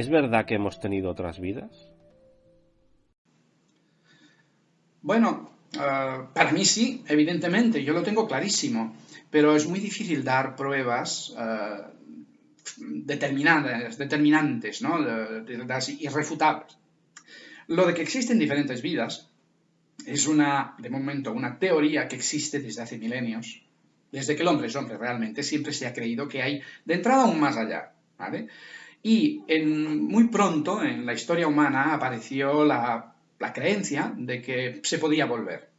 ¿Es verdad que hemos tenido otras vidas? Bueno, eh, para mí sí, evidentemente, yo lo tengo clarísimo, pero es muy difícil dar pruebas eh, determinadas, determinantes, ¿no? irrefutables. Lo de que existen diferentes vidas es una, de momento, una teoría que existe desde hace milenios. Desde que el hombre es hombre realmente, siempre se ha creído que hay de entrada un más allá. ¿vale? Y en, muy pronto en la historia humana apareció la, la creencia de que se podía volver.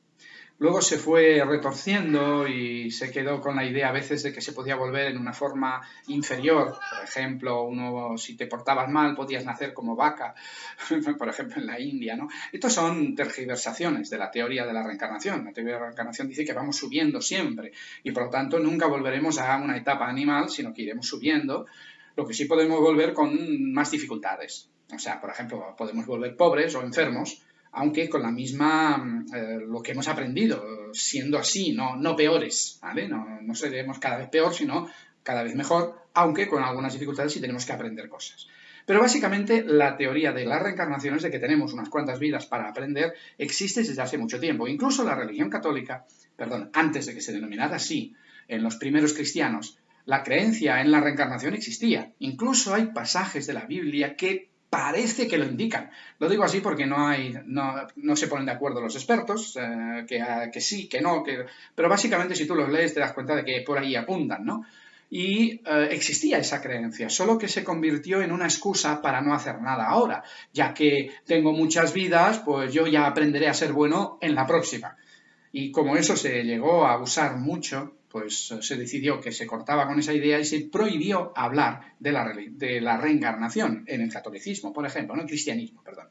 Luego se fue retorciendo y se quedó con la idea a veces de que se podía volver en una forma inferior. Por ejemplo, uno, si te portabas mal, podías nacer como vaca, por ejemplo, en la India. ¿no? Estos son tergiversaciones de la teoría de la reencarnación. La teoría de la reencarnación dice que vamos subiendo siempre y por lo tanto nunca volveremos a una etapa animal, sino que iremos subiendo lo que sí podemos volver con más dificultades. O sea, por ejemplo, podemos volver pobres o enfermos, aunque con la misma, eh, lo que hemos aprendido, siendo así, no, no peores, ¿vale? No, no seremos cada vez peor, sino cada vez mejor, aunque con algunas dificultades sí tenemos que aprender cosas. Pero básicamente la teoría de las reencarnaciones, de que tenemos unas cuantas vidas para aprender, existe desde hace mucho tiempo. Incluso la religión católica, perdón, antes de que se denominara así, en los primeros cristianos, la creencia en la reencarnación existía. Incluso hay pasajes de la Biblia que parece que lo indican. Lo digo así porque no, hay, no, se ponen de acuerdo los expertos, eh, que, que, sí, que no, que... pero básicamente si tú los lees te das cuenta de que por ahí apuntan, ¿no? Y eh, existía esa creencia, solo que se convirtió en una excusa para no hacer nada ahora, ya que tengo muchas vidas, pues yo ya aprenderé a ser bueno en la próxima. Y como eso se llegó a usar mucho, pues eh, se decidió que se cortaba con esa idea y se prohibió hablar de la, de la reencarnación en el catolicismo, por ejemplo, no el cristianismo, perdón.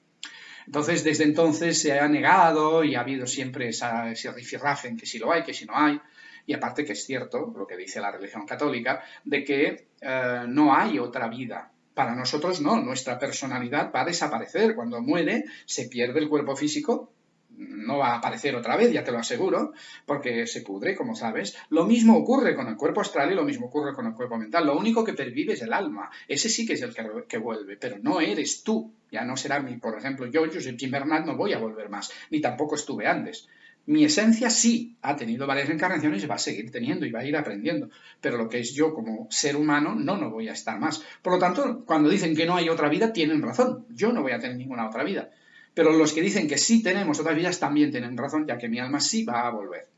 Entonces, desde entonces se ha negado y ha habido siempre esa, ese rifirrafe en que si lo hay, que si no hay. Y aparte que es cierto, lo que dice la religión católica, de que eh, no hay otra vida. Para nosotros no, nuestra personalidad va a desaparecer. Cuando muere, se pierde el cuerpo físico, no va a aparecer otra vez, ya te lo aseguro, porque se pudre, como sabes. Lo mismo ocurre con el cuerpo astral y lo mismo ocurre con el cuerpo mental. Lo único que pervive es el alma. Ese sí que es el que, vuelve, pero no eres tú. Ya no será mi, por ejemplo, yo, Jim Bernard, no voy a volver más, ni tampoco estuve antes. Mi esencia sí ha tenido varias encarnaciones y va a seguir teniendo y va a ir aprendiendo. Pero lo que es yo como ser humano, no, no voy a estar más. Por lo tanto, cuando dicen que no hay otra vida, tienen razón. Yo no voy a tener ninguna otra vida. Pero los que dicen que sí tenemos otras vidas también tienen razón, ya que mi alma sí va a volver.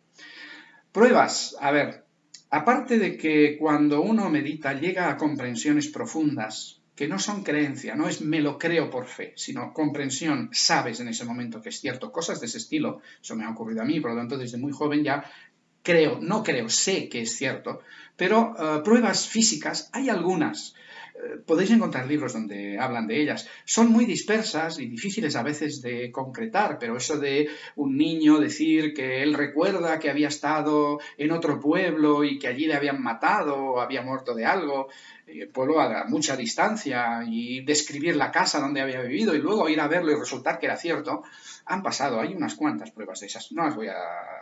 Pruebas, a ver, aparte de que cuando uno medita llega a comprensiones profundas, que no son creencia, no es me lo creo por fe, sino comprensión, sabes en ese momento que es cierto, cosas de ese estilo, eso me ha ocurrido a mí, por lo tanto desde muy joven ya creo, no creo, sé que es cierto, pero eh, pruebas físicas hay algunas podéis encontrar libros donde hablan de ellas. Son muy dispersas y difíciles a veces de concretar, pero eso de un niño decir que él recuerda que había estado en otro pueblo y que allí le habían matado o había muerto de algo, el pueblo a mucha distancia y describir la casa donde había vivido y luego ir a verlo y resultar que era cierto, han pasado, hay unas cuantas pruebas de esas. No las voy a,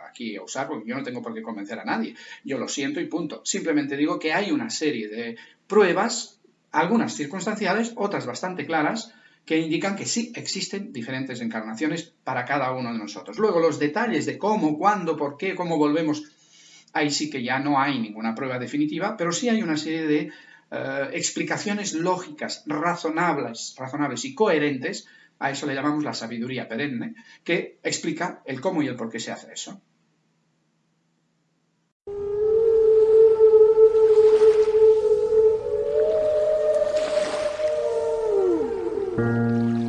aquí a usar porque yo no tengo por qué convencer a nadie. Yo lo siento y punto. Simplemente digo que hay una serie de pruebas algunas circunstanciales, otras bastante claras, que indican que sí existen diferentes encarnaciones para cada uno de nosotros. Luego, los detalles de cómo, cuándo, por qué, cómo volvemos, ahí sí que ya no hay ninguna prueba definitiva, pero sí hay una serie de eh, explicaciones lógicas, razonables, razonables y coherentes, a eso le llamamos la sabiduría perenne, que explica el cómo y el por qué se hace eso. Música